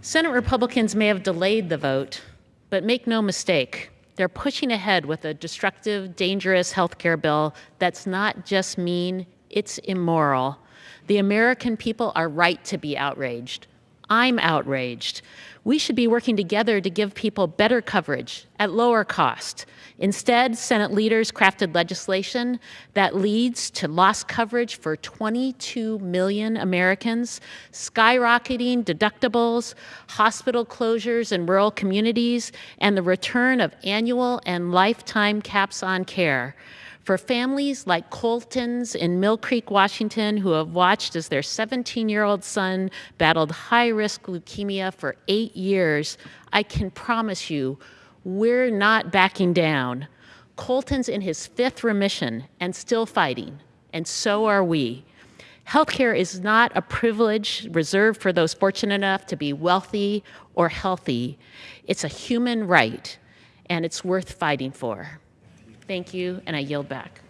Senate Republicans may have delayed the vote, but make no mistake, they're pushing ahead with a destructive, dangerous health care bill that's not just mean, it's immoral. The American people are right to be outraged. I'm outraged. We should be working together to give people better coverage at lower cost. Instead, Senate leaders crafted legislation that leads to lost coverage for 22 million Americans, skyrocketing deductibles, hospital closures in rural communities, and the return of annual and lifetime caps on care. For families like Colton's in Mill Creek, Washington, who have watched as their 17-year-old son battled high-risk leukemia for eight years, I can promise you, we're not backing down. Colton's in his fifth remission and still fighting, and so are we. Healthcare is not a privilege reserved for those fortunate enough to be wealthy or healthy. It's a human right, and it's worth fighting for. Thank you, and I yield back.